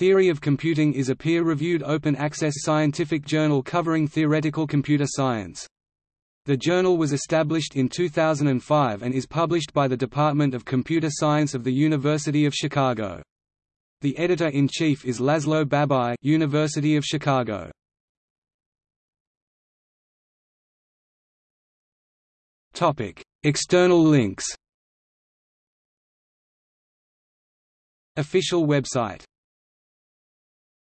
Theory of Computing is a peer-reviewed open-access scientific journal covering theoretical computer science. The journal was established in 2005 and is published by the Department of Computer Science of the University of Chicago. The editor-in-chief is Laszlo Babai University of Chicago. Topic: External links Official website